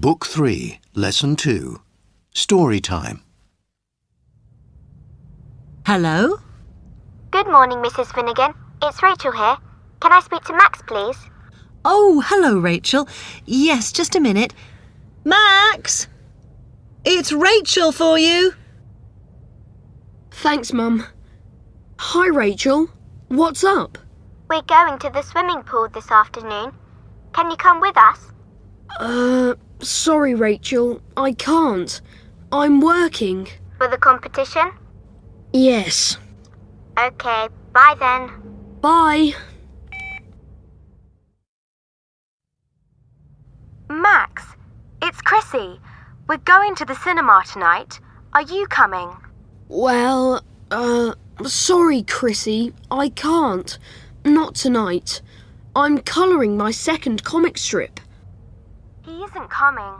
Book 3, Lesson 2. Story time. Hello? Good morning, Mrs. Finnegan. It's Rachel here. Can I speak to Max, please? Oh, hello, Rachel. Yes, just a minute. Max! It's Rachel for you. Thanks, Mum. Hi, Rachel. What's up? We're going to the swimming pool this afternoon. Can you come with us? Uh, sorry, Rachel. I can't. I'm working. For the competition? Yes. Okay, bye then. Bye. Max, it's Chrissy. We're going to the cinema tonight. Are you coming? Well, uh, sorry, Chrissy. I can't. Not tonight. I'm colouring my second comic strip. He isn't coming.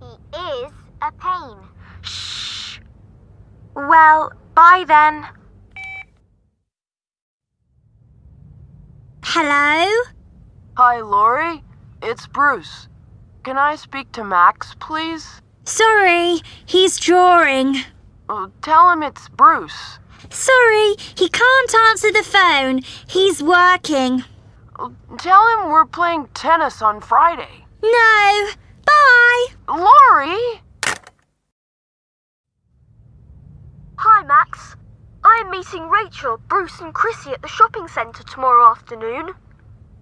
He is a pain. Shh. Well, bye then. Hello? Hi, Laurie. It's Bruce. Can I speak to Max, please? Sorry, he's drawing. Oh, tell him it's Bruce. Sorry, he can't answer the phone. He's working. Oh, Tell him we're playing tennis on Friday. No. Bye. Laurie! Hi, Max. I am meeting Rachel, Bruce, and Chrissy at the shopping centre tomorrow afternoon.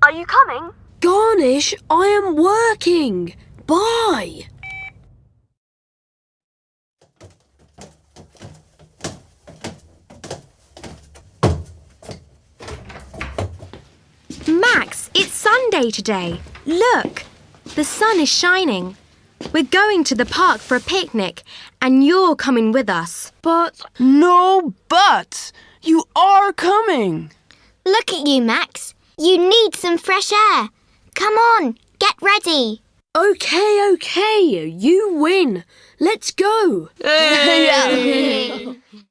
Are you coming? Garnish, I am working. Bye. Max, it's Sunday today. Look, the sun is shining. We're going to the park for a picnic, and you're coming with us. But. No buts! You are coming! Look at you, Max. You need some fresh air. Come on, get ready. Okay, okay. You win. Let's go.